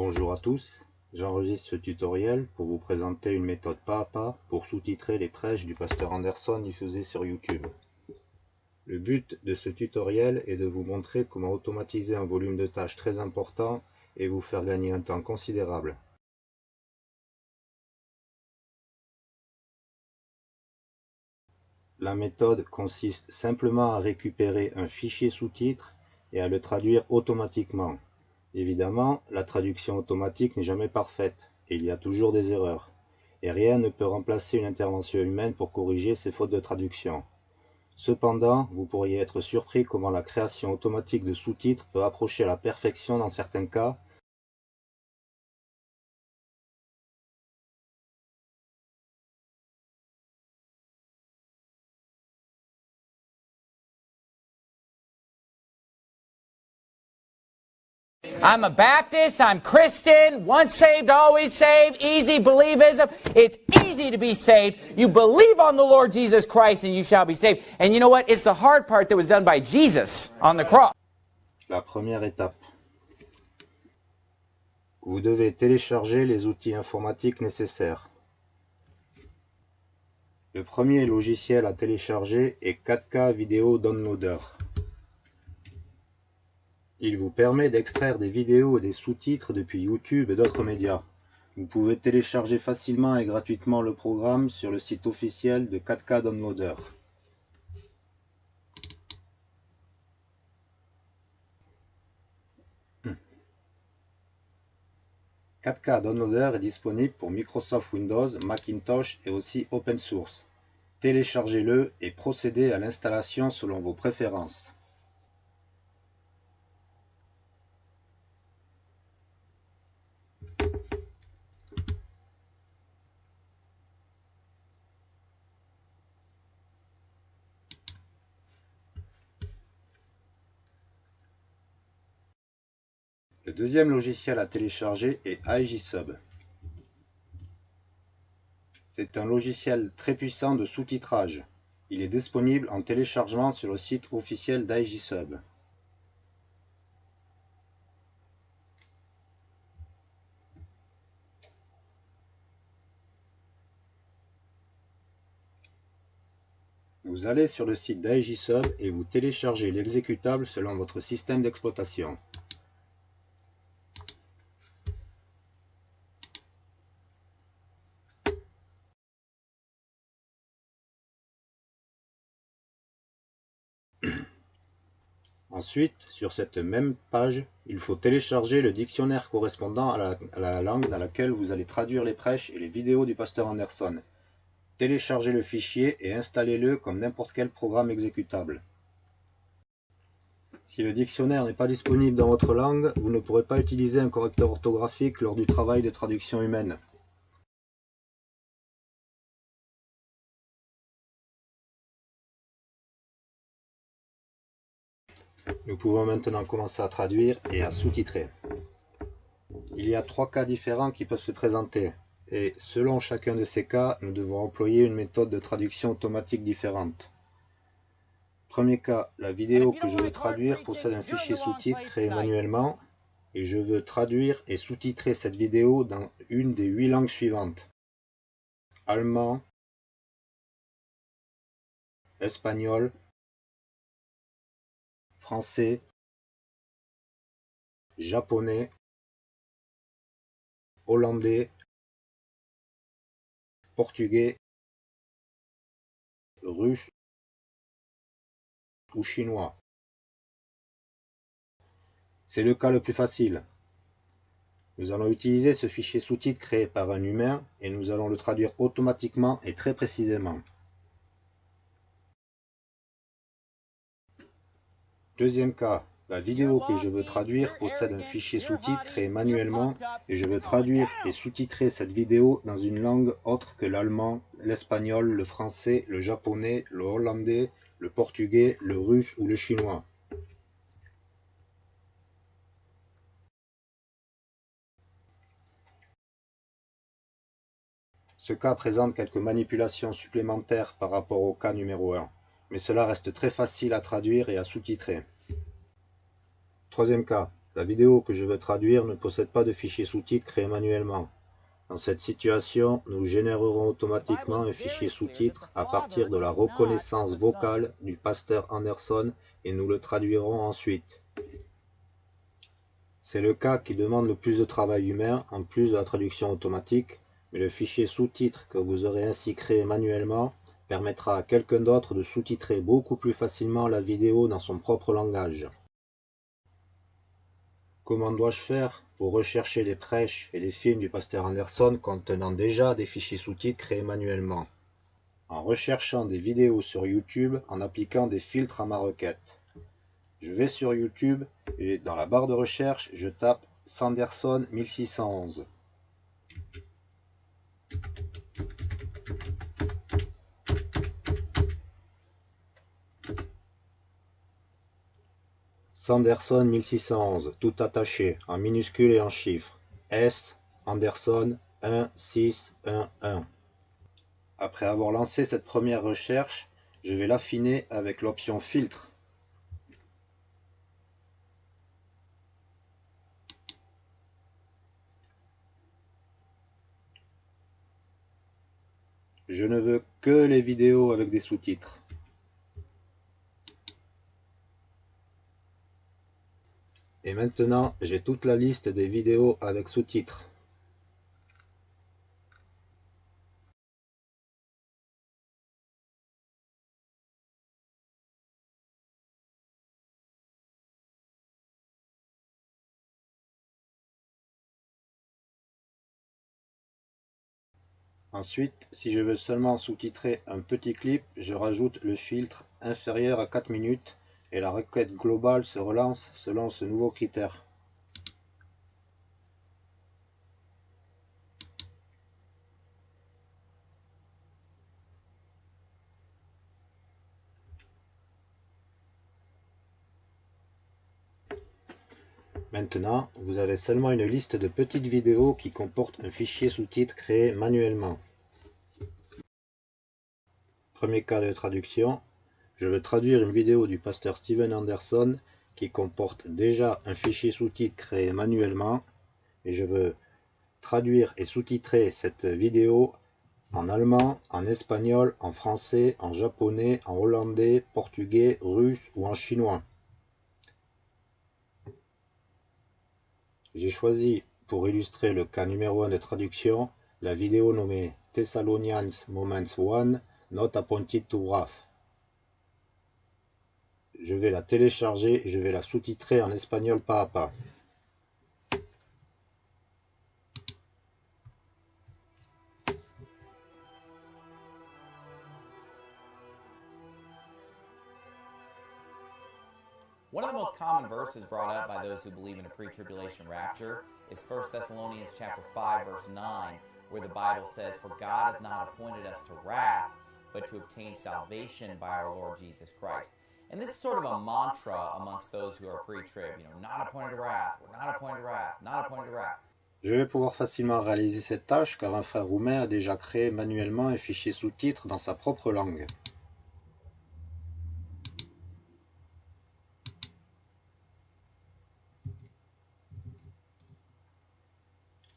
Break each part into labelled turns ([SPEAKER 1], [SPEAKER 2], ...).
[SPEAKER 1] Bonjour à tous, j'enregistre ce tutoriel pour vous présenter une méthode pas à pas pour sous-titrer les prêches du pasteur Anderson diffusés sur YouTube. Le but de ce tutoriel est de vous montrer comment automatiser un volume de tâches très important et vous faire gagner un temps considérable. La méthode consiste simplement à récupérer un fichier sous-titre et à le traduire automatiquement. Évidemment, la traduction automatique n'est jamais parfaite, et il y a toujours des erreurs, et rien ne peut remplacer une intervention humaine pour corriger ces fautes de traduction. Cependant, vous pourriez être surpris comment la création automatique de sous-titres peut approcher la perfection dans certains cas,
[SPEAKER 2] I'm a Baptist, I'm Christian, once saved, always saved, easy believism. It's easy to be saved. You believe on the Lord Jesus Christ and you shall be saved. And you know what? It's the hard part that was done by Jesus on the cross.
[SPEAKER 1] La première étape. Vous devez télécharger les outils informatiques nécessaires. Le premier logiciel à télécharger est 4K Video Downloader. Il vous permet d'extraire des vidéos et des sous-titres depuis YouTube et d'autres médias. Vous pouvez télécharger facilement et gratuitement le programme sur le site officiel de 4K Downloader. Hmm. 4K Downloader est disponible pour Microsoft Windows, Macintosh et aussi Open Source. Téléchargez-le et procédez à l'installation selon vos préférences. Deuxième logiciel à télécharger est AIJSub. C'est un logiciel très puissant de sous-titrage. Il est disponible en téléchargement sur le site officiel d'AIJSub. Vous allez sur le site d'AIJSub et vous téléchargez l'exécutable selon votre système d'exploitation. Ensuite, sur cette même page, il faut télécharger le dictionnaire correspondant à la, langue dans laquelle vous allez traduire les prêches et les vidéos du pasteur Anderson. Téléchargez le fichier et installez-le comme n'importe quel programme exécutable. Si le dictionnaire n'est pas disponible dans votre langue, vous ne pourrez pas utiliser un correcteur orthographique lors du travail de traduction humaine. Nous pouvons maintenant commencer à traduire et à sous-titrer. Il y a trois cas différents qui peuvent se présenter, et selon chacun de ces cas, nous devons employer une méthode de traduction automatique différente. Premier cas, la vidéo que je veux traduire possède un fichier sous-titre créé manuellement, et je veux traduire et sous-titrer cette vidéo dans une des huit langues suivantes. Allemand, espagnol, français, japonais, hollandais, portugais, russe ou chinois. C'est le cas le plus facile. Nous allons utiliser ce fichier sous-titre créé par un humain et nous allons le traduire automatiquement et très précisément. Deuxième cas, la vidéo que je veux traduire possède un fichier sous-titre créé manuellement et je veux traduire et sous-titrer cette vidéo dans une langue autre que l'allemand, l'espagnol, le français, le japonais, le hollandais, le portugais, le russe ou le chinois. Ce cas présente quelques manipulations supplémentaires par rapport au cas numéro 1 mais cela reste très facile à traduire et à sous-titrer. Troisième cas, La vidéo que je veux traduire ne possède pas de fichier sous-titres créé manuellement. Dans cette situation, nous générerons automatiquement un fichier sous-titre à partir de la reconnaissance vocale du pasteur Anderson et nous le traduirons ensuite. C'est le cas qui demande le plus de travail humain en plus de la traduction automatique, mais le fichier sous-titre que vous aurez ainsi créé manuellement permettra à quelqu'un d'autre de sous-titrer beaucoup plus facilement la vidéo dans son propre langage. Comment dois-je faire pour rechercher les prêches et les films du pasteur Anderson contenant déjà des fichiers sous-titres créés manuellement? En recherchant des vidéos sur YouTube en appliquant des filtres à ma requête. Je vais sur YouTube et dans la barre de recherche, je tape Sanderson 1611. Sanderson 1611, tout attaché, en minuscules et en chiffres. S. Anderson 1611. Après avoir lancé cette première recherche, je vais l'affiner avec l'option filtre. Je ne veux que les vidéos avec des sous-titres. Et maintenant, j'ai toute la liste des vidéos avec sous-titres. Ensuite, si je veux seulement sous-titrer un petit clip, je rajoute le filtre inférieur à 4 minutes et la requête globale se relance selon ce nouveau critère. Maintenant, vous avez seulement une liste de petites vidéos qui comportent un fichier sous-titre créé manuellement. Premier cas de traduction, je veux traduire une vidéo du pasteur Steven Anderson qui comporte déjà un fichier sous-titre créé manuellement et je veux traduire et sous-titrer cette vidéo en allemand, en espagnol, en français, en japonais, en hollandais, portugais, russe ou en chinois. J'ai choisi pour illustrer le cas numéro 1 de traduction la vidéo nommée Thessalonians Moments 1 Not Appointed to Wrath je vais la télécharger et je vais la sous-titrer en espagnol pas à pas.
[SPEAKER 2] One of the most common verses brought up by those who believe in a pre-tribulation rapture is 1 Thessalonians chapter 5 verse 9 where the Bible says for God hath not appointed us to wrath but to obtain salvation by our Lord Jesus Christ. And this is sort of a mantra amongst those who are pre-trib, you know, not appointed to wrath, we're not appointed to wrath, not appointed to wrath.
[SPEAKER 1] Je vais pouvoir facilement réaliser cette tâche car un frère roumain a déjà créé manuellement un fichier sous-titres dans sa propre langue.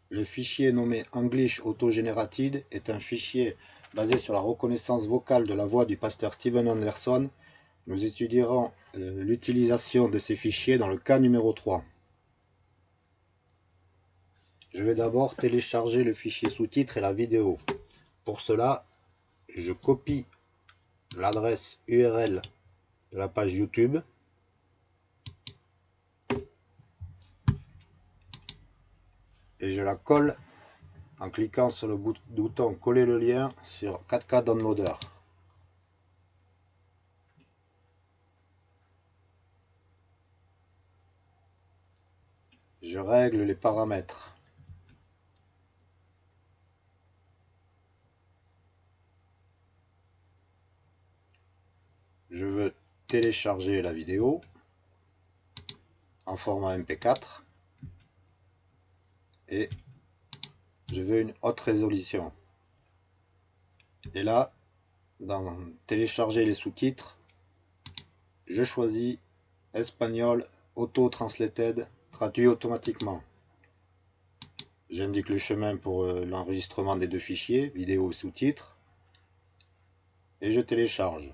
[SPEAKER 1] Le fichier nommé English Auto-Generated est un fichier basé sur la reconnaissance vocale de la voix du pasteur Steven Anderson nous étudierons euh, l'utilisation de ces fichiers dans le cas numéro 3. Je vais d'abord télécharger le fichier sous-titres et la vidéo. Pour cela, je copie l'adresse URL de la page YouTube. Et je la colle en cliquant sur le bouton coller le lien sur 4K Downloader. Je règle les paramètres. Je veux télécharger la vidéo en format MP4 et je veux une haute résolution. Et là, dans télécharger les sous-titres, je choisis espagnol auto-translated automatiquement. J'indique le chemin pour euh, l'enregistrement des deux fichiers, vidéo et sous-titres, et je télécharge.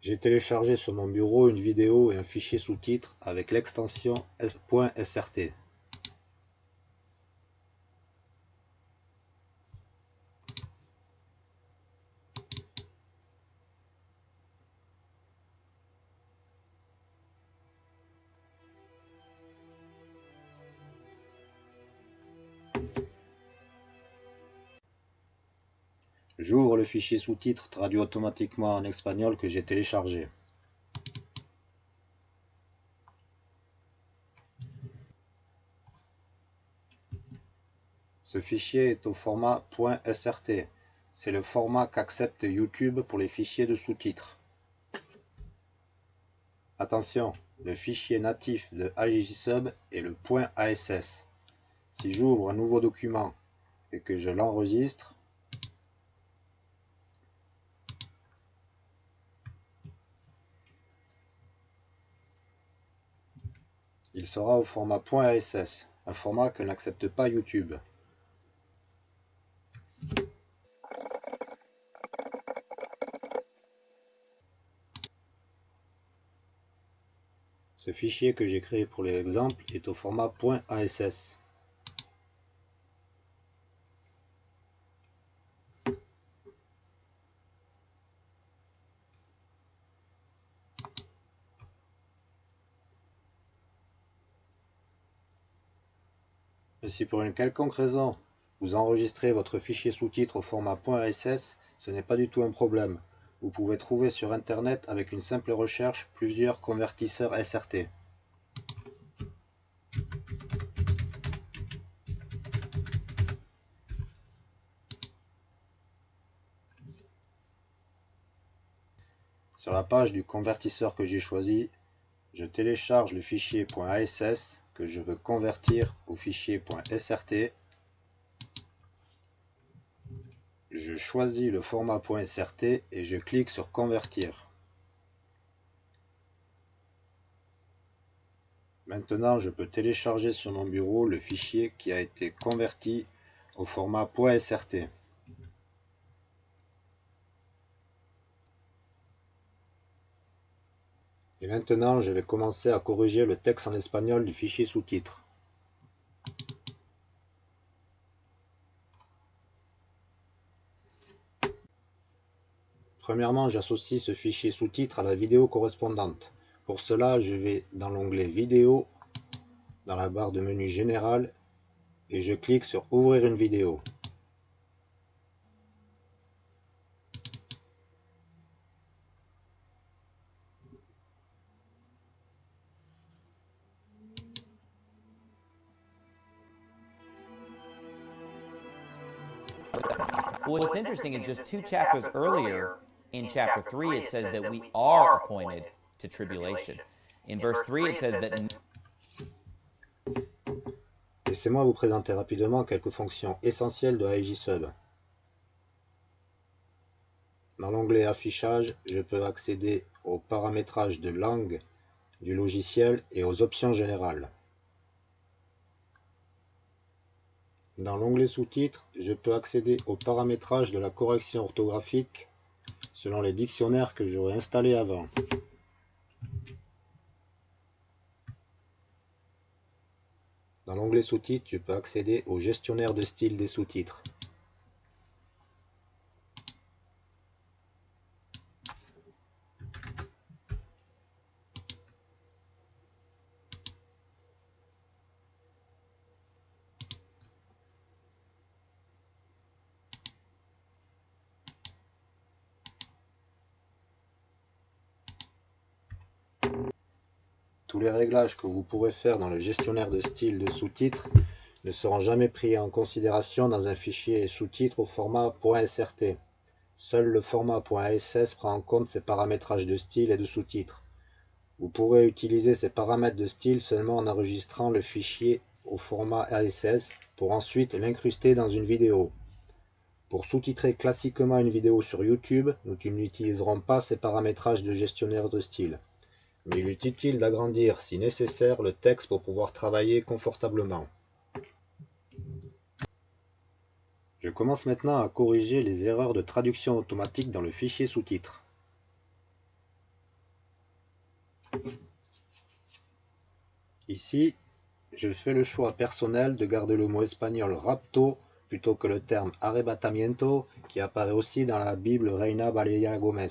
[SPEAKER 1] J'ai téléchargé sur mon bureau une vidéo et un fichier sous-titres avec l'extension .srt. fichier sous-titres traduit automatiquement en espagnol que j'ai téléchargé. Ce fichier est au format .srt. C'est le format qu'accepte YouTube pour les fichiers de sous-titres. Attention, le fichier natif de AJSub est le .ass. Si j'ouvre un nouveau document et que je l'enregistre, Il sera au format .ass, un format que n'accepte pas YouTube. Ce fichier que j'ai créé pour l'exemple est au format .ass. si pour une quelconque raison vous enregistrez votre fichier sous-titre au format .ass, ce n'est pas du tout un problème. Vous pouvez trouver sur internet avec une simple recherche plusieurs convertisseurs SRT. Sur la page du convertisseur que j'ai choisi, je télécharge le fichier .ass que je veux convertir au fichier .srt. Je choisis le format .srt et je clique sur convertir. Maintenant, je peux télécharger sur mon bureau le fichier qui a été converti au format .srt. Et maintenant, je vais commencer à corriger le texte en espagnol du fichier sous-titres. Premièrement, j'associe ce fichier sous-titres à la vidéo correspondante. Pour cela, je vais dans l'onglet Vidéo, dans la barre de menu Général, et je clique sur Ouvrir une vidéo.
[SPEAKER 2] What's interesting is just two chapters earlier in chapter 3, it says that we are appointed to tribulation. In verse 3, it says that.
[SPEAKER 1] Laissez-moi vous présenter rapidement quelques fonctions essentielles de AIJSub. Dans l'onglet Affichage, je peux accéder au paramétrage de langue du logiciel et aux options générales. Dans l'onglet Sous-titres, je peux accéder au paramétrage de la correction orthographique selon les dictionnaires que j'aurais installés avant. Dans l'onglet Sous-titres, je peux accéder au gestionnaire de style des sous-titres. Les réglages que vous pourrez faire dans le gestionnaire de style de sous-titres ne seront jamais pris en considération dans un fichier sous-titres au format .srt. Seul le format .ass prend en compte ces paramétrages de style et de sous-titres. Vous pourrez utiliser ces paramètres de style seulement en enregistrant le fichier au format ASS pour ensuite l'incruster dans une vidéo. Pour sous-titrer classiquement une vidéo sur YouTube, nous n'utiliserons pas ces paramétrages de gestionnaire de style. Mais il est utile d'agrandir, si nécessaire, le texte pour pouvoir travailler confortablement? Je commence maintenant à corriger les erreurs de traduction automatique dans le fichier sous-titres. Ici, je fais le choix personnel de garder le mot espagnol rapto plutôt que le terme arrebatamiento qui apparaît aussi dans la Bible Reina Valeria Gomez.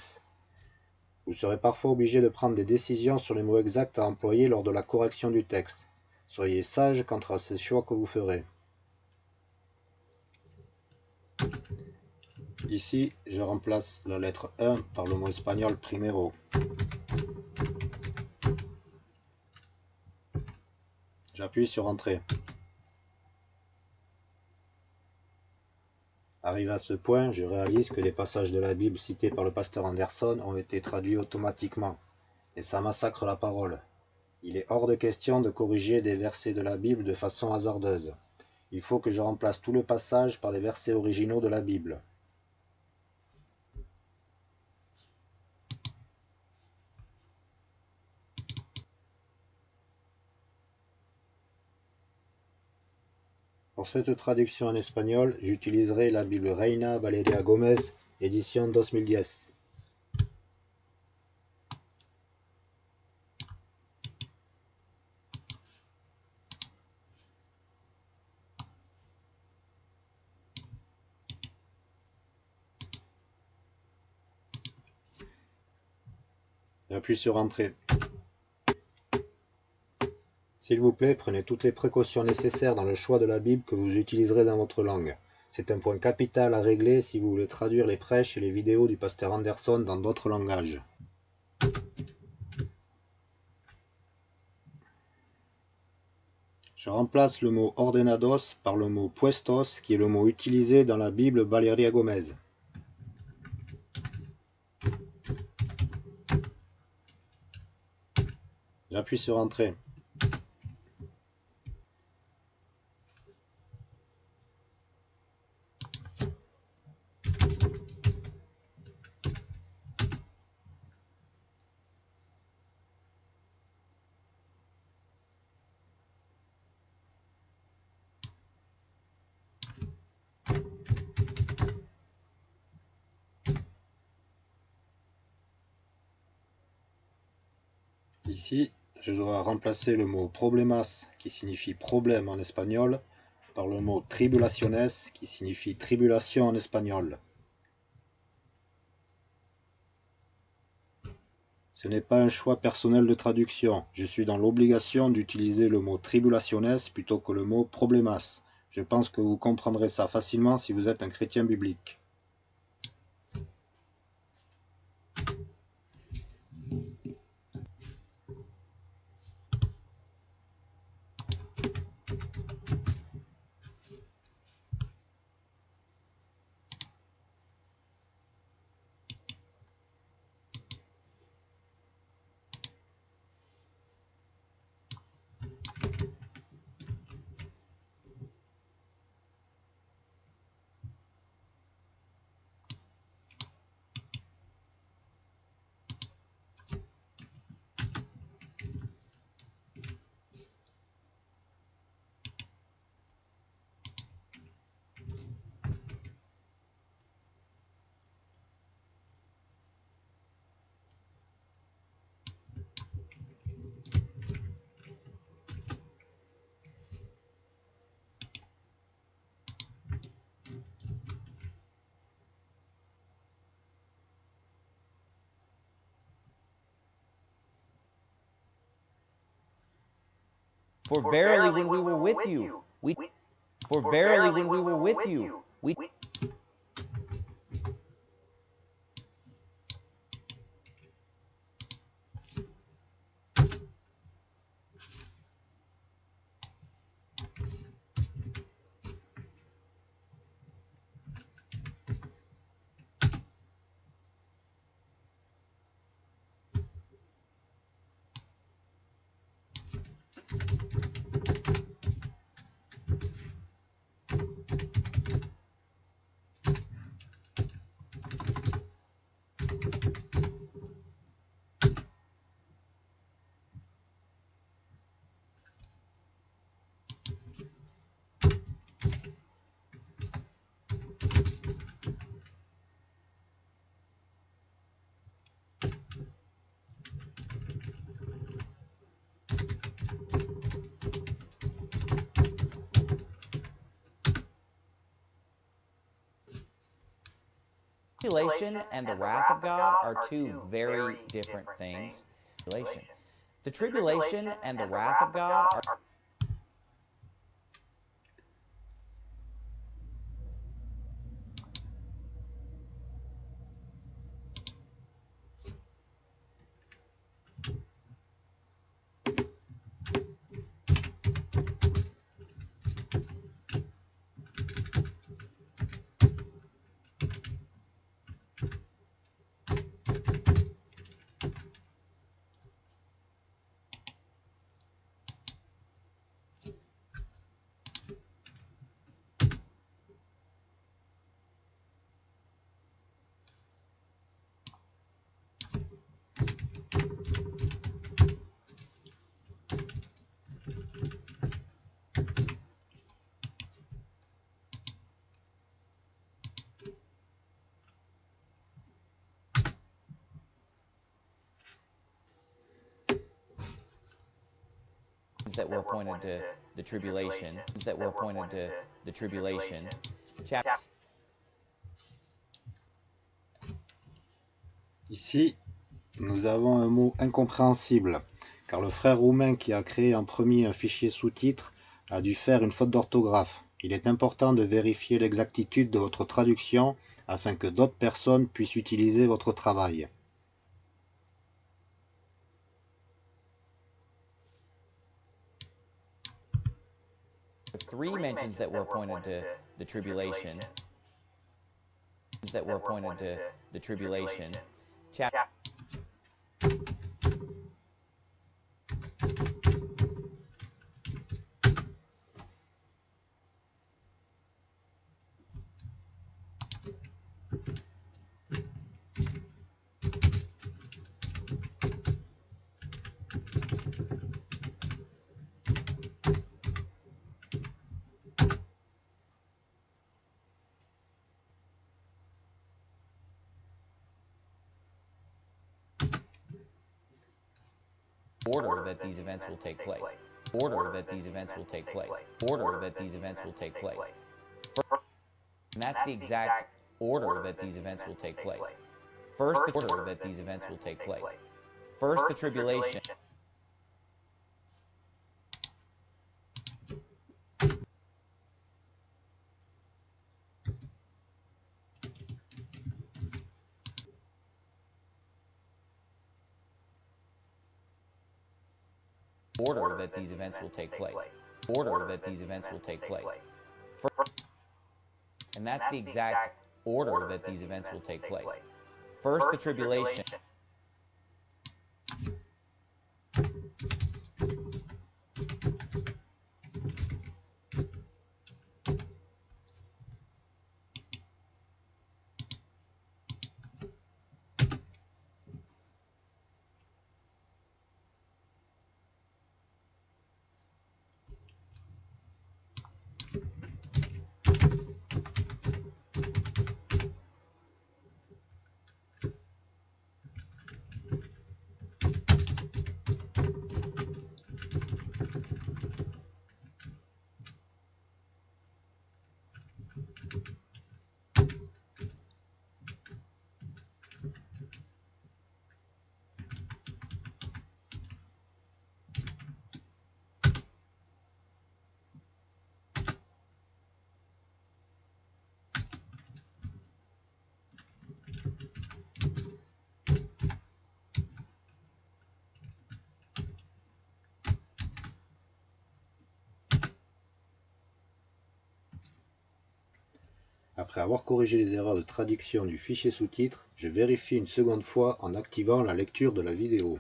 [SPEAKER 1] Vous serez parfois obligé de prendre des décisions sur les mots exacts à employer lors de la correction du texte. Soyez sage quant à ces choix que vous ferez. Ici, je remplace la lettre 1 par le mot espagnol primero. J'appuie sur Entrée. Arrivé à ce point, je réalise que les passages de la Bible cités par le pasteur Anderson ont été traduits automatiquement, et ça massacre la parole. Il est hors de question de corriger des versets de la Bible de façon hasardeuse. Il faut que je remplace tout le passage par les versets originaux de la Bible. Pour cette traduction en espagnol, j'utiliserai la Bible Reina Valeria Gomez, édition 2010. J'appuie sur Entrée. S'il vous plaît, prenez toutes les précautions nécessaires dans le choix de la Bible que vous utiliserez dans votre langue. C'est un point capital à régler si vous voulez traduire les prêches et les vidéos du pasteur Anderson dans d'autres langages. Je remplace le mot ordenados par le mot puestos, qui est le mot utilisé dans la Bible Valeria Gomez. J'appuie sur Entrée. Ici, je dois remplacer le mot problemas, qui signifie problème en espagnol, par le mot tribulaciones, qui signifie tribulation en espagnol. Ce n'est pas un choix personnel de traduction. Je suis dans l'obligation d'utiliser le mot tribulaciones plutôt que le mot problemas. Je pense que vous comprendrez ça facilement si vous êtes un chrétien biblique.
[SPEAKER 2] For verily when we were with you, we for verily when we were with you, tribulation and the wrath of God are two very different things. The tribulation and the wrath of God are that were appointed to the tribulation, that were appointed to the tribulation. Chapter
[SPEAKER 1] Ici, nous avons un mot incompréhensible, car le frère roumain qui a créé en premier un fichier sous-titre a dû faire une faute d'orthographe. Il est important de vérifier l'exactitude de votre traduction afin que d'autres personnes puissent utiliser votre travail.
[SPEAKER 2] Three mentions that were appointed to the tribulation. That were appointed to the tribulation. Chapter. Order that these events will take place. Order that these events will take place. Order that these events will take place. And that's the exact order that these events will take place. First, the order that these events will take place. First, the tribulation. Order that these events will take place. Order that these events will take place. And that's the exact order that these events will take place. First, the tribulation.
[SPEAKER 1] Après avoir corrigé les erreurs de traduction du fichier sous-titre, je vérifie une seconde fois en activant la lecture de la vidéo.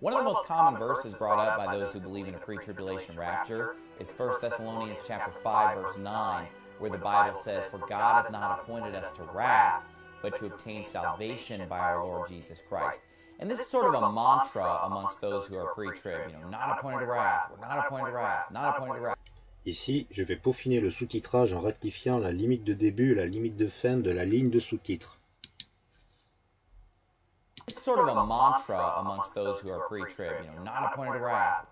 [SPEAKER 2] One of the most common verses brought up by those who believe in a pre-tribulation rapture is 1 Thessalonians chapter 5 verse 9 where the Bible says, For God hath not appointed us to wrath, but to obtain salvation by our Lord Jesus Christ. And this is sort of a mantra amongst those who are pre-trib, you know, not appointed to wrath, we're not appointed to wrath, not appointed to wrath.
[SPEAKER 1] Ici, je vais peaufiner le sous-titrage en rectifiant la limite de début et la limite de fin de la ligne de sous-titre.
[SPEAKER 2] This sort of a mantra amongst those who are pre-trib, you know, not appointed to wrath.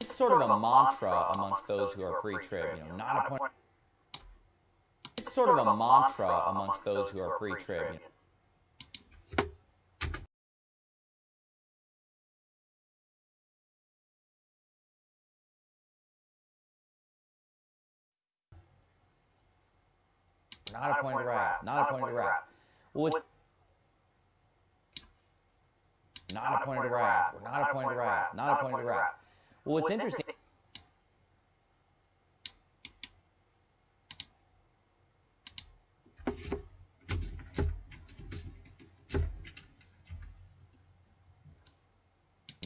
[SPEAKER 2] It's sort of a mantra amongst those who are pre-trib, you know, not appointed. It's sort of a mantra amongst those who are pre-trib. You know. Not appointed to wrath. Not appointed to wrath. Well, it's not appointed to wrath. We're not appointed to wrath. Not appointed to wrath. Well, what's interesting.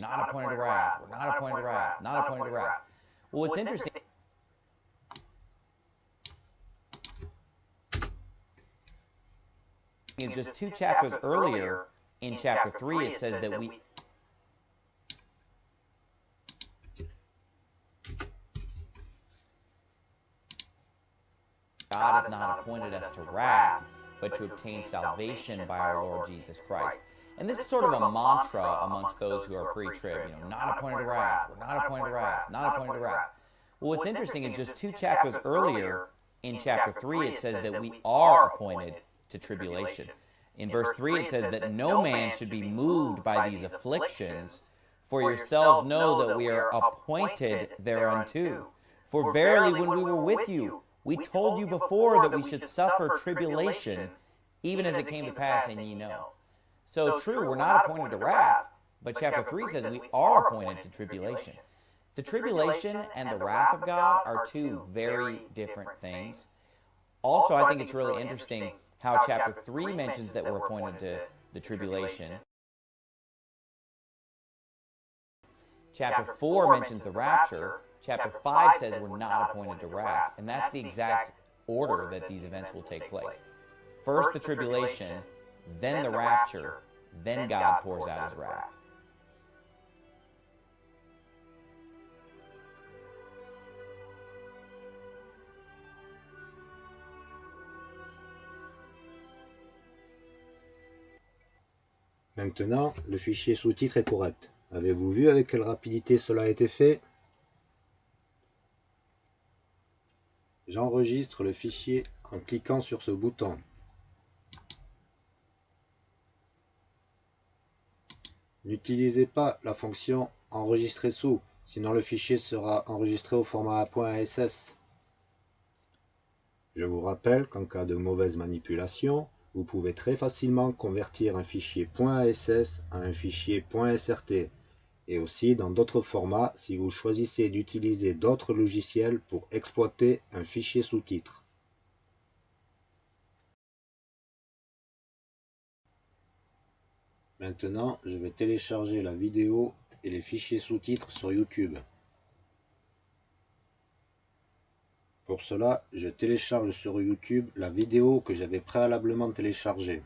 [SPEAKER 2] Not appointed to wrath. We're not appointed to wrath. Not appointed to wrath. Well, it's interesting. Is just two chapters earlier in chapter 3, it says that we God hath not appointed us to wrath, but to obtain salvation by our Lord Jesus Christ. And this is sort of a mantra amongst those who are pre-trib, you know, not appointed to wrath, we're not appointed to wrath, not appointed to wrath. Well, what's interesting is just two chapters earlier in chapter 3, it says that we are appointed to tribulation. In verse 3, it says that no man should be moved by these afflictions, for yourselves know that we are appointed thereunto. For verily, when we were with you, we told you before that we should suffer tribulation, even as it came to pass, and ye know. So true, we're not appointed to wrath, but chapter 3 says we are appointed to tribulation. The tribulation and the wrath of God are two very different things. Also, I think it's really interesting how chapter 3 mentions that we're appointed to the tribulation. Chapter 4 mentions the rapture. Chapter 5 says we're not appointed to wrath. And that's the exact order that these events will take place. First the tribulation, then the rapture, then God pours out his wrath.
[SPEAKER 1] Maintenant, le fichier sous-titre est correct. Avez-vous vu avec quelle rapidité cela a été fait? J'enregistre le fichier en cliquant sur ce bouton. N'utilisez pas la fonction enregistrer sous, sinon le fichier sera enregistré au format .ass. Je vous rappelle qu'en cas de mauvaise manipulation, vous pouvez très facilement convertir un fichier .ass à un fichier .srt et aussi dans d'autres formats si vous choisissez d'utiliser d'autres logiciels pour exploiter un fichier sous-titre. Maintenant, je vais télécharger la vidéo et les fichiers sous-titres sur YouTube. Pour cela, je télécharge sur YouTube la vidéo que j'avais préalablement téléchargée.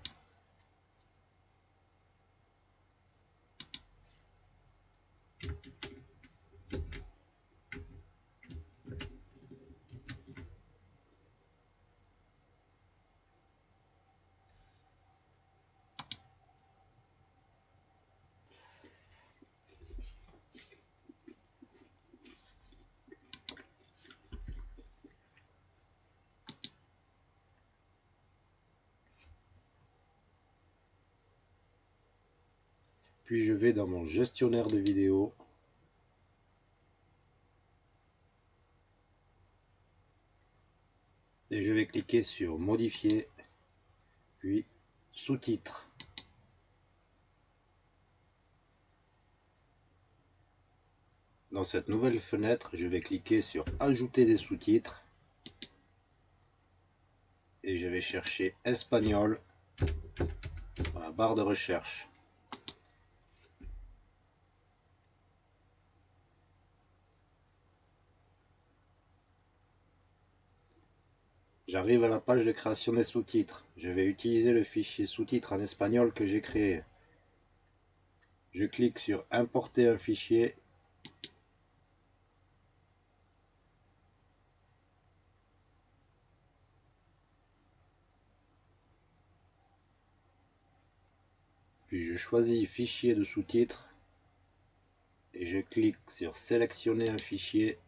[SPEAKER 1] Vais dans mon gestionnaire de vidéos. Et je vais cliquer sur modifier, puis sous-titres. Dans cette nouvelle fenêtre, je vais cliquer sur ajouter des sous-titres. Et je vais chercher espagnol dans la barre de recherche. J'arrive à la page de création des sous-titres. Je vais utiliser le fichier sous-titres en espagnol que j'ai créé. Je clique sur importer un fichier. Puis je choisis fichier de sous-titres et je clique sur sélectionner un fichier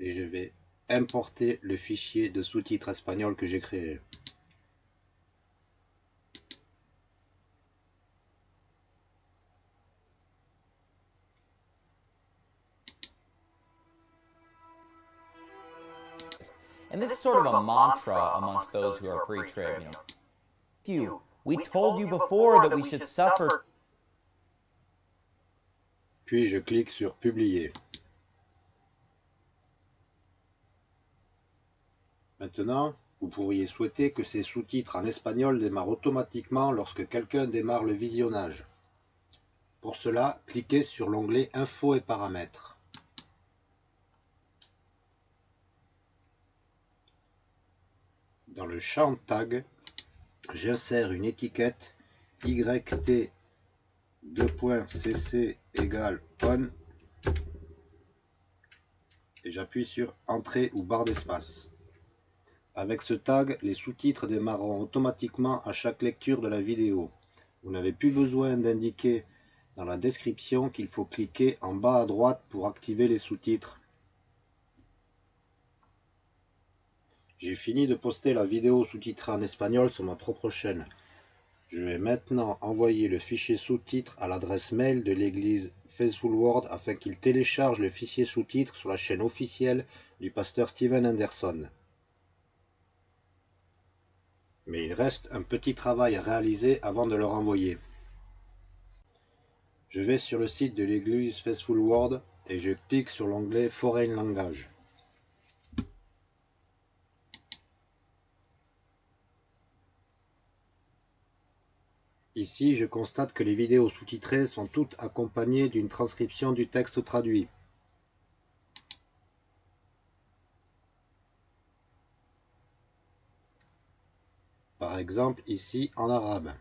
[SPEAKER 1] et je vais importer le fichier de sous-titres espagnol que j'ai créé.
[SPEAKER 2] And this is sort of a mantra amongst those who are pre-trib, you know. You, we told you before that we should suffer.
[SPEAKER 1] Puis je clique sur publier. Maintenant, vous pourriez souhaiter que ces sous-titres en espagnol démarrent automatiquement lorsque quelqu'un démarre le visionnage. Pour cela, cliquez sur l'onglet Infos et paramètres. Dans le champ tag, j'insère une étiquette yt 2.cc égale on et j'appuie sur entrée ou barre d'espace. Avec ce tag, les sous-titres démarreront automatiquement à chaque lecture de la vidéo. Vous n'avez plus besoin d'indiquer dans la description qu'il faut cliquer en bas à droite pour activer les sous-titres. J'ai fini de poster la vidéo sous-titrée en espagnol sur ma propre chaîne. Je vais maintenant envoyer le fichier sous-titres à l'adresse mail de l'église Faithful Word afin qu'il télécharge le fichier sous-titres sur la chaîne officielle du pasteur Steven Anderson. Mais il reste un petit travail à réaliser avant de le renvoyer. Je vais sur le site de l'église Faithful Word et je clique sur l'onglet Foreign Language. Ici, je constate que les vidéos sous-titrées sont toutes accompagnées d'une transcription du texte traduit. Par exemple, ici en arabe.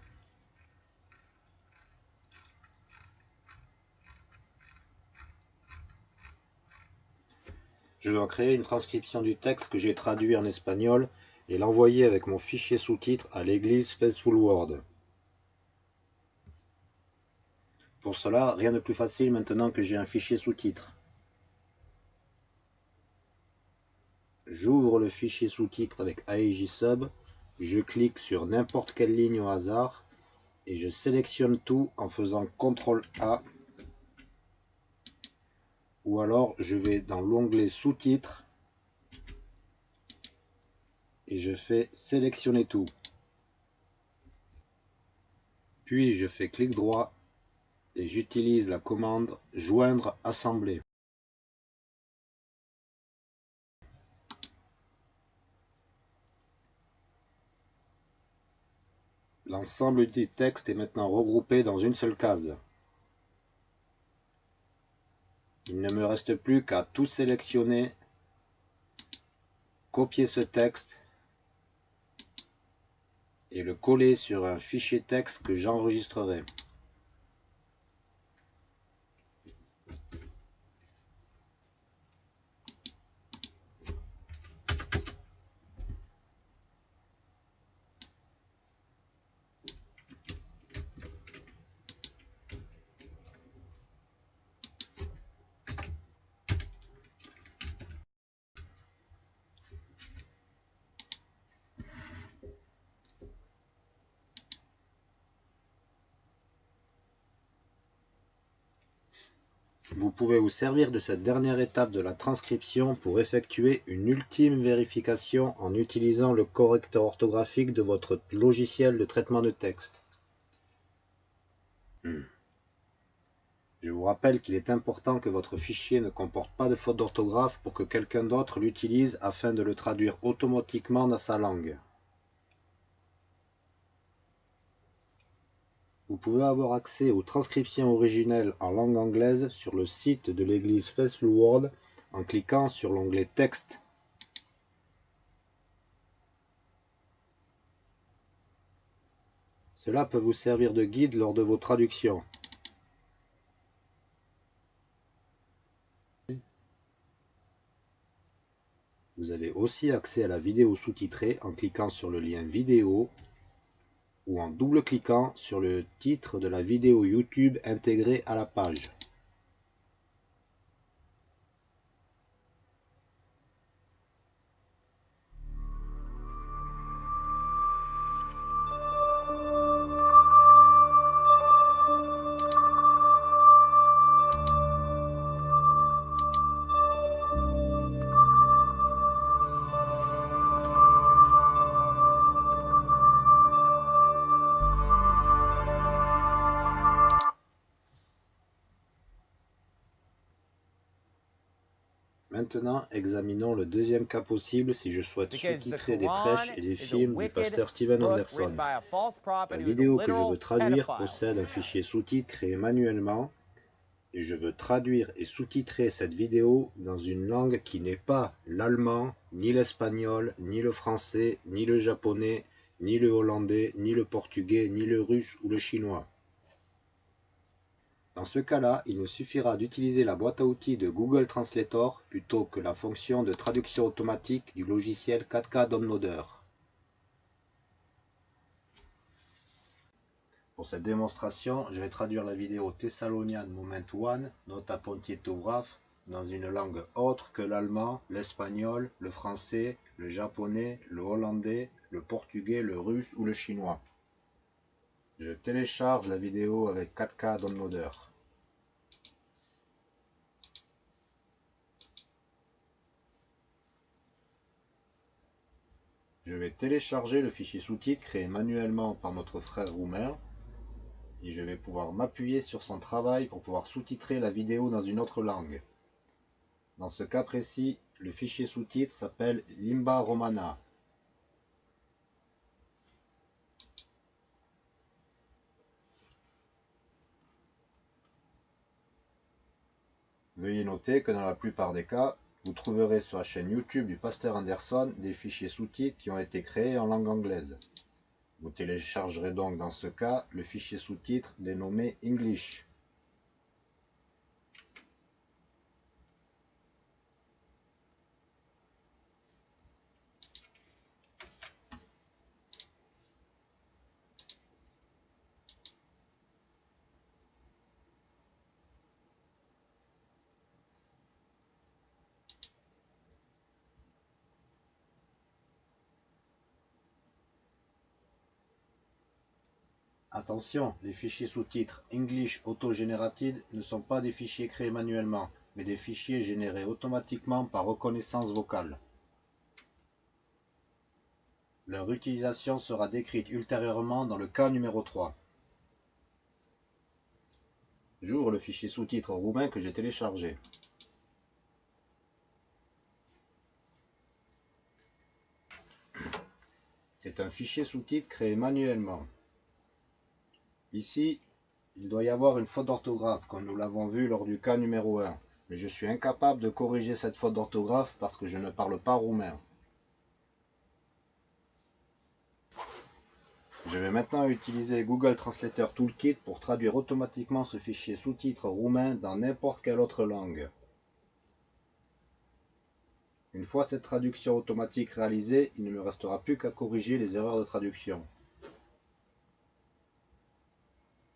[SPEAKER 1] Je dois créer une transcription du texte que j'ai traduit en espagnol et l'envoyer avec mon fichier sous-titres à l'église Faithful Word. Pour cela, rien de plus facile maintenant que j'ai un fichier sous-titres. J'ouvre le fichier sous-titres avec AEJ-Sub, je clique sur n'importe quelle ligne au hasard et je sélectionne tout en faisant CTRL A ou alors je vais dans l'onglet sous-titres et je fais sélectionner tout. Puis je fais clic droit et j'utilise la commande joindre assembler. L'ensemble du texte est maintenant regroupé dans une seule case. Il ne me reste plus qu'à tout sélectionner, copier ce texte et le coller sur un fichier texte que j'enregistrerai. Vous pouvez vous servir de cette dernière étape de la transcription pour effectuer une ultime vérification en utilisant le correcteur orthographique de votre logiciel de traitement de texte. Hmm. Je vous rappelle qu'il est important que votre fichier ne comporte pas de faute d'orthographe pour que quelqu'un d'autre l'utilise afin de le traduire automatiquement dans sa langue. Vous pouvez avoir accès aux transcriptions originelles en langue anglaise sur le site de l'église Faithful Word en cliquant sur l'onglet Texte. Cela peut vous servir de guide lors de vos traductions. Vous avez aussi accès à la vidéo sous-titrée en cliquant sur le lien vidéo ou en double-cliquant sur le titre de la vidéo YouTube intégrée à la page. Examinons le deuxième cas possible si je souhaite sous-titrer des prêches et des films du pasteur Steven Anderson. La vidéo que je veux traduire possède un fichier sous-titre créé manuellement et je veux traduire et sous-titrer cette vidéo dans une langue qui n'est pas l'allemand, ni l'espagnol, ni le français, ni le japonais, ni le hollandais, ni le portugais, ni le russe ou le chinois. Dans ce cas-là, il nous suffira d'utiliser la boîte à outils de Google Translator plutôt que la fonction de traduction automatique du logiciel 4K Downloader. Pour cette démonstration, je vais traduire la vidéo Thessalonian Moment 1, Nota Pontietograph, dans une langue autre que l'allemand, l'espagnol, le français, le japonais, le hollandais, le portugais, le russe ou le chinois. Je télécharge la vidéo avec 4K Downloader. Je vais télécharger le fichier sous-titre créé manuellement par notre frère roumain et je vais pouvoir m'appuyer sur son travail pour pouvoir sous-titrer la vidéo dans une autre langue. Dans ce cas précis, le fichier sous-titre s'appelle Limba Romana. Veuillez noter que dans la plupart des cas, vous trouverez sur la chaîne YouTube du pasteur Anderson des fichiers sous-titres qui ont été créés en langue anglaise. Vous téléchargerez donc dans ce cas le fichier sous-titre dénommé English. Attention, les fichiers sous-titres English Auto-Generated ne sont pas des fichiers créés manuellement, mais des fichiers générés automatiquement par reconnaissance vocale. Leur utilisation sera décrite ultérieurement dans le cas numéro 3. J'ouvre le fichier sous-titres roumain que j'ai téléchargé. C'est un fichier sous-titres créé manuellement. Ici, il doit y avoir une faute d'orthographe, comme nous l'avons vu lors du cas numéro 1. Mais je suis incapable de corriger cette faute d'orthographe parce que je ne parle pas roumain. Je vais maintenant utiliser Google Translator Toolkit pour traduire automatiquement ce fichier sous-titre roumain dans n'importe quelle autre langue. Une fois cette traduction automatique réalisée, il ne me restera plus qu'à corriger les erreurs de traduction.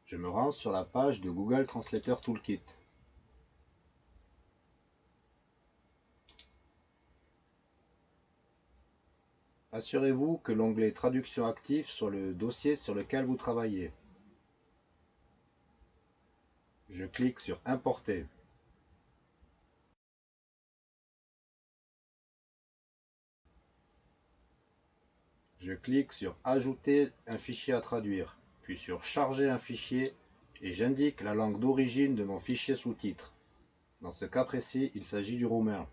[SPEAKER 1] Je me rends sur la page de Google Translator Toolkit. Assurez-vous que l'onglet Traduction active soit le dossier sur lequel vous travaillez. Je clique sur Importer. Je clique sur Ajouter un fichier à traduire puis sur Charger un fichier et j'indique la langue d'origine de mon fichier sous-titre. Dans ce cas précis, il s'agit du roumain.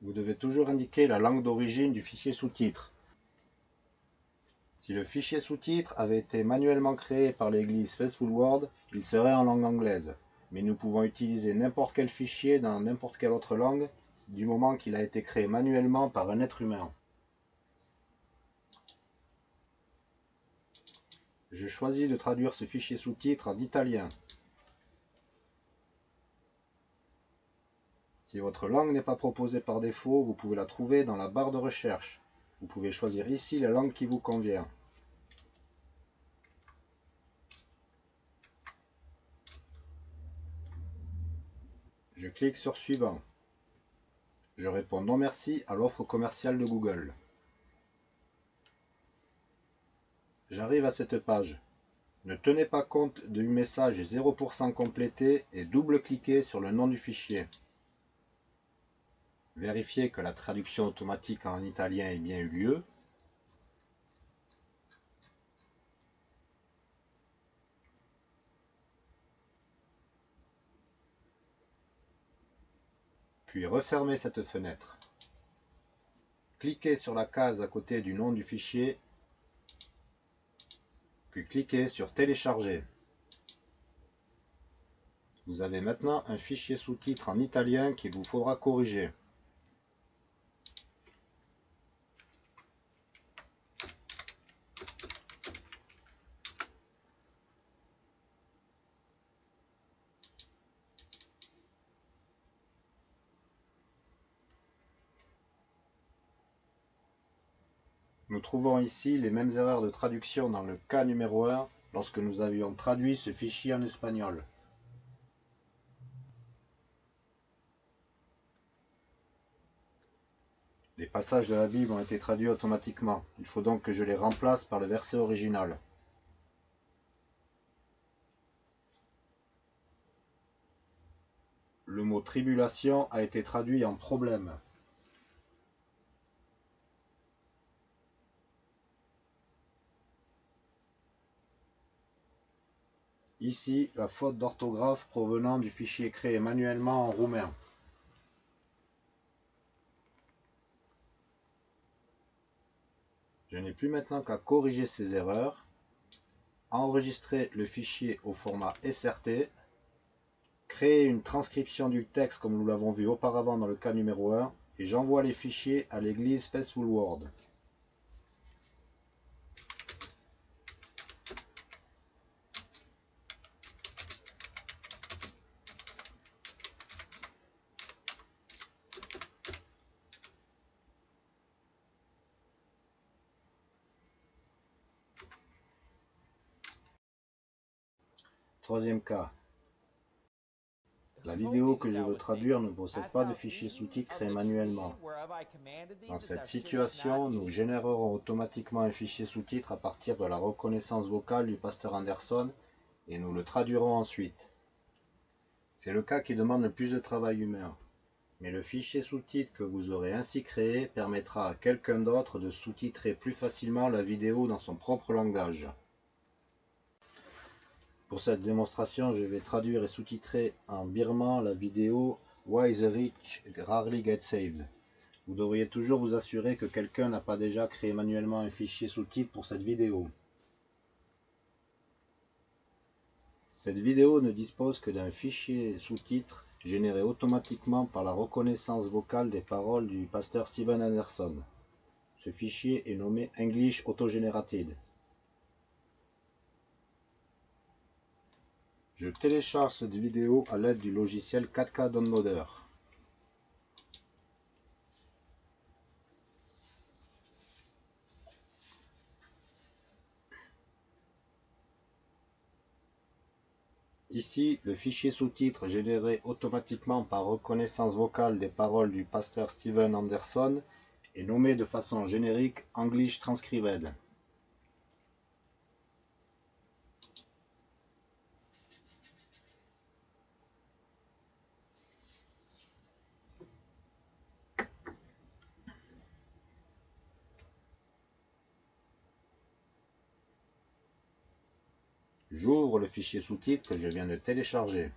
[SPEAKER 1] Vous devez toujours indiquer la langue d'origine du fichier sous-titre. Si le fichier sous-titre avait été manuellement créé par l'église Faithful Word, il serait en langue anglaise. Mais nous pouvons utiliser n'importe quel fichier dans n'importe quelle autre langue du moment qu'il a été créé manuellement par un être humain. Je choisis de traduire ce fichier sous-titre en italien. Si votre langue n'est pas proposée par défaut, vous pouvez la trouver dans la barre de recherche. Vous pouvez choisir ici la langue qui vous convient. Je clique sur Suivant. Je réponds non merci à l'offre commerciale de Google. J'arrive à cette page. Ne tenez pas compte du message 0% complété et double-cliquez sur le nom du fichier. Vérifiez que la traduction automatique en italien ait bien eu lieu. Puis refermez cette fenêtre. Cliquez sur la case à côté du nom du fichier, puis cliquez sur Télécharger. Vous avez maintenant un fichier sous-titre en italien qu'il vous faudra corriger. Nous trouvons ici les mêmes erreurs de traduction dans le cas numéro 1 lorsque nous avions traduit ce fichier en espagnol. Les passages de la Bible ont été traduits automatiquement. Il faut donc que je les remplace par le verset original. Le mot tribulation a été traduit en problème. Ici, la faute d'orthographe provenant du fichier créé manuellement en roumain. Je n'ai plus maintenant qu'à corriger ces erreurs, enregistrer le fichier au format SRT, créer une transcription du texte comme nous l'avons vu auparavant dans le cas numéro 1, et j'envoie les fichiers à l'église Faithful Word. Troisième cas. La vidéo que je veux traduire ne possède pas de fichier sous-titres créé manuellement. Dans cette situation, nous générerons automatiquement un fichier sous-titres à partir de la reconnaissance vocale du pasteur Anderson et nous le traduirons ensuite. C'est le cas qui demande le plus de travail humain. Mais le fichier sous-titres que vous aurez ainsi créé permettra à quelqu'un d'autre de sous-titrer plus facilement la vidéo dans son propre langage. Pour cette démonstration, je vais traduire et sous-titrer en birman la vidéo Why the Rich Rarely Get Saved. Vous devriez toujours vous assurer que quelqu'un n'a pas déjà créé manuellement un fichier sous-titre pour cette vidéo. Cette vidéo ne dispose que d'un fichier sous-titre généré automatiquement par la reconnaissance vocale des paroles du pasteur Steven Anderson. Ce fichier est nommé English Auto-Generated. Je télécharge cette vidéo à l'aide du logiciel 4K Downloader. Ici, le fichier sous-titre généré automatiquement par reconnaissance vocale des paroles du pasteur Steven Anderson est nommé de façon générique English Transcribed. J'ouvre le fichier sous-titres que je viens de télécharger.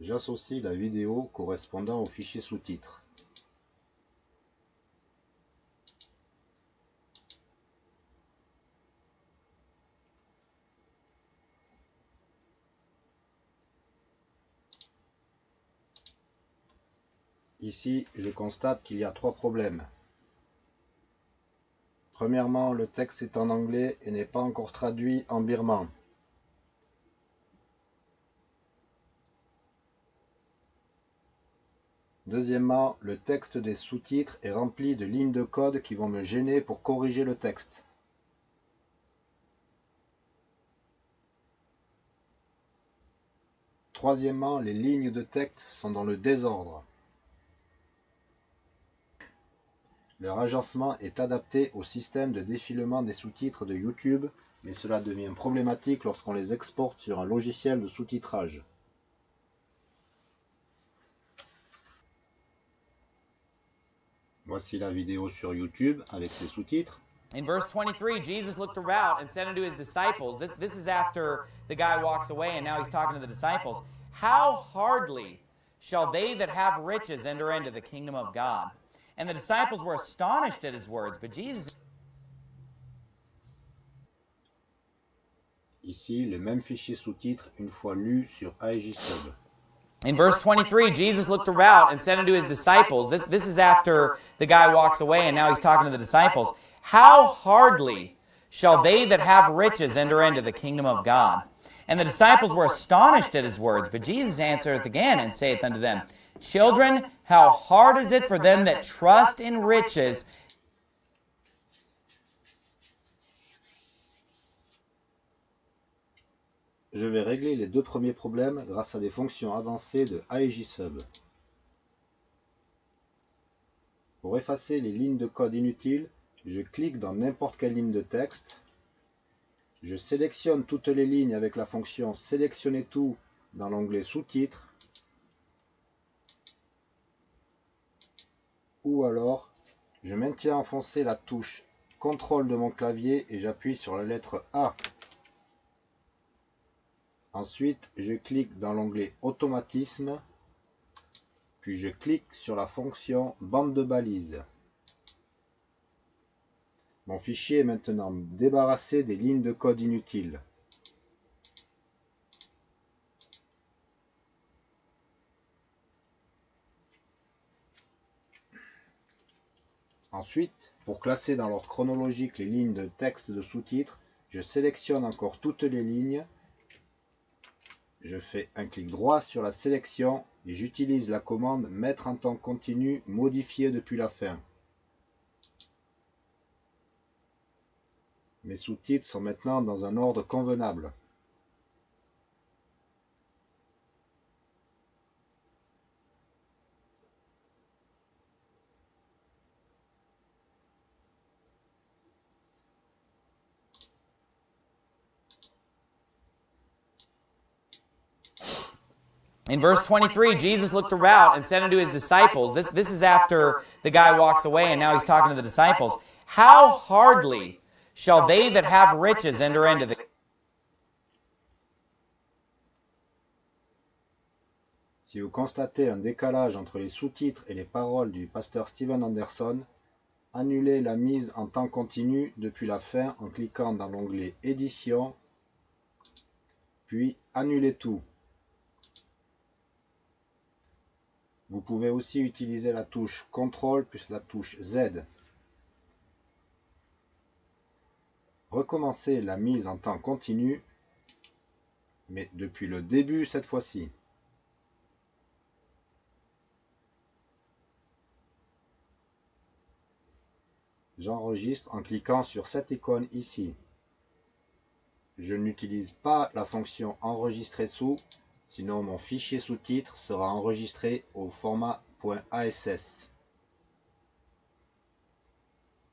[SPEAKER 1] J'associe la vidéo correspondant au fichier sous-titres. Ici, je constate qu'il y a trois problèmes. Premièrement, le texte est en anglais et n'est pas encore traduit en birman. Deuxièmement, le texte des sous-titres est rempli de lignes de code qui vont me gêner pour corriger le texte. Troisièmement, les lignes de texte sont dans le désordre. Leur agencement est adapté au système de défilement des sous-titres de YouTube, mais cela devient problématique lorsqu'on les exporte sur un logiciel de sous-titrage. Voici la vidéo sur YouTube avec les sous-titres.
[SPEAKER 2] In verse 23, Jesus looked around and said unto his disciples, this, this is after the guy walks away and now he's talking to the disciples, How hardly shall they that have riches enter into the kingdom of God? And the disciples were astonished at his words, but Jesus
[SPEAKER 1] Ici, le même fichier sous-titre une fois lu sur.
[SPEAKER 2] In verse 23, Jesus looked around and said unto his disciples, this, this is after the guy walks away and now he's talking to the disciples, How hardly shall they that have riches enter into the kingdom of God? And the disciples were astonished at his words, but Jesus answereth again and saith unto them, Children, how hard is it for them that trust in riches?
[SPEAKER 1] Je vais régler les deux premiers problèmes grâce à des fonctions avancées de AEGSub. Pour effacer les lignes de code inutiles, je clique dans n'importe quelle ligne de texte, je sélectionne toutes les lignes avec la fonction sélectionner tout dans l'onglet sous-titres, ou alors je maintiens enfoncé la touche CTRL de mon clavier et j'appuie sur la lettre A. Ensuite, je clique dans l'onglet Automatisme, puis je clique sur la fonction Bande de balise. Mon fichier est maintenant débarrassé des lignes de code inutiles. Ensuite, pour classer dans l'ordre chronologique les lignes de texte de sous-titres, je sélectionne encore toutes les lignes, je fais un clic droit sur la sélection et j'utilise la commande mettre en temps continu modifié depuis la fin. Mes sous-titres sont maintenant dans un ordre convenable.
[SPEAKER 2] In verse 23, Jesus looked around and said unto his disciples, this, this is after the guy walks away and now he's talking to the disciples, How hardly shall they that have riches enter into the
[SPEAKER 1] Si vous constatez un décalage entre les sous-titres et les paroles du pasteur Steven Anderson, annulez la mise en temps continu depuis la fin en cliquant dans l'onglet Édition, puis Annulez tout. Vous pouvez aussi utiliser la touche CTRL plus la touche Z. Recommencez la mise en temps continu, mais depuis le début cette fois-ci. J'enregistre en cliquant sur cette icône ici. Je n'utilise pas la fonction enregistrer sous Sinon, mon fichier sous-titre sera enregistré au format .ass.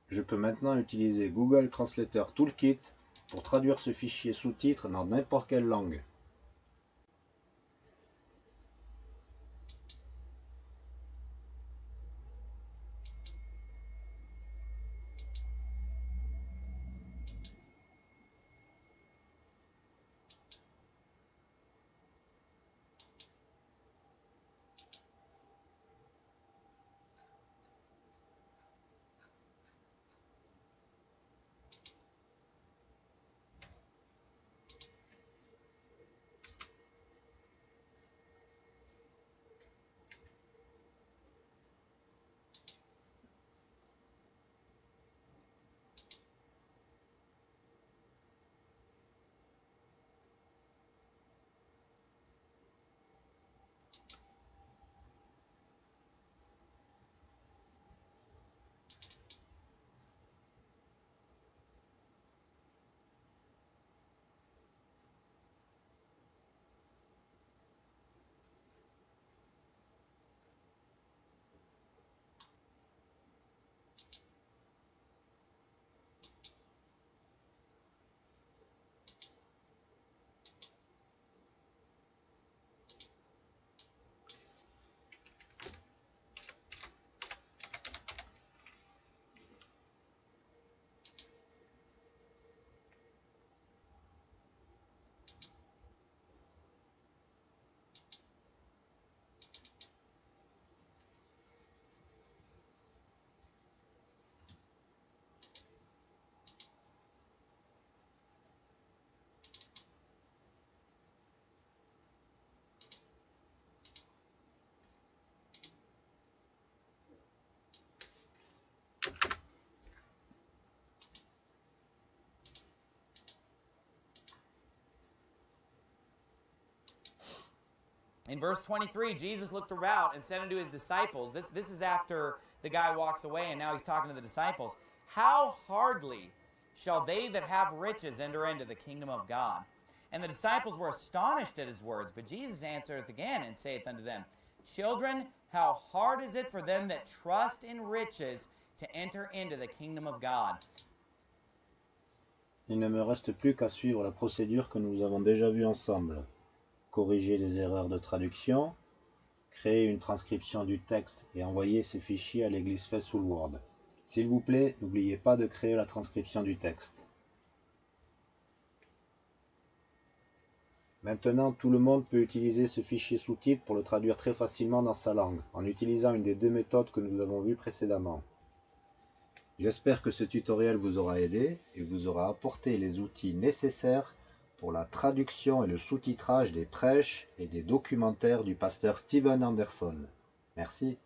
[SPEAKER 1] Je peux maintenant utiliser Google Translator Toolkit pour traduire ce fichier sous-titre dans n'importe quelle langue.
[SPEAKER 2] In verse 23, Jesus looked about and said unto his disciples, this, this is after the guy walks away and now he's talking to the disciples, How hardly shall they that have riches enter into the kingdom of God? And the disciples were astonished at his words, but Jesus answereth again and saith unto them, Children, how hard is it for them that trust in riches to enter into the kingdom of God?
[SPEAKER 1] Il ne me reste plus qu'à suivre la procédure que nous avons déjà vue ensemble. Corriger les erreurs de traduction, créer une transcription du texte et envoyer ces fichiers à l'église Faithful Word. S'il vous plaît, n'oubliez pas de créer la transcription du texte. Maintenant, tout le monde peut utiliser ce fichier sous-titre pour le traduire très facilement dans sa langue, en utilisant une des deux méthodes que nous avons vues précédemment. J'espère que ce tutoriel vous aura aidé et vous aura apporté les outils nécessaires pour la traduction et le sous-titrage des prêches et des documentaires du pasteur Steven Anderson. Merci.